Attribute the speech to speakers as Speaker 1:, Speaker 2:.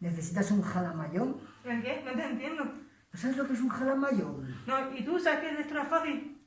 Speaker 1: ¿necesitas un jalamayón?
Speaker 2: ¿El qué? No te entiendo.
Speaker 1: ¿No sabes lo que es un jalamayón?
Speaker 2: No, ¿y tú sabes que es esto no es fácil?